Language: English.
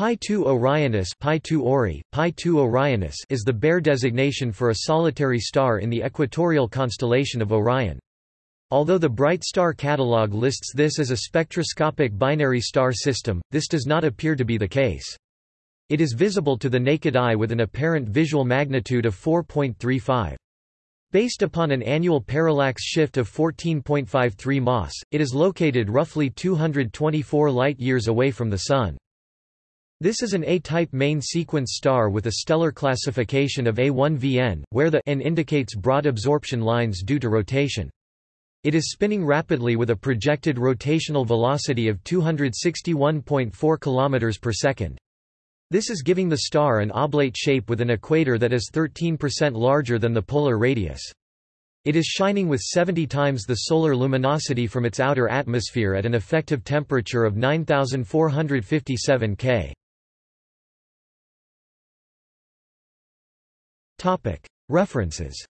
Pi 2 Orionis, Pi 2 Ori, Pi 2 Orionis is the Bayer designation for a solitary star in the equatorial constellation of Orion. Although the Bright Star catalog lists this as a spectroscopic binary star system, this does not appear to be the case. It is visible to the naked eye with an apparent visual magnitude of 4.35. Based upon an annual parallax shift of 14.53 mas, it is located roughly 224 light-years away from the Sun. This is an A-type main sequence star with a stellar classification of A1Vn, where the N indicates broad absorption lines due to rotation. It is spinning rapidly with a projected rotational velocity of 261.4 km per second. This is giving the star an oblate shape with an equator that is 13% larger than the polar radius. It is shining with 70 times the solar luminosity from its outer atmosphere at an effective temperature of 9457 K. References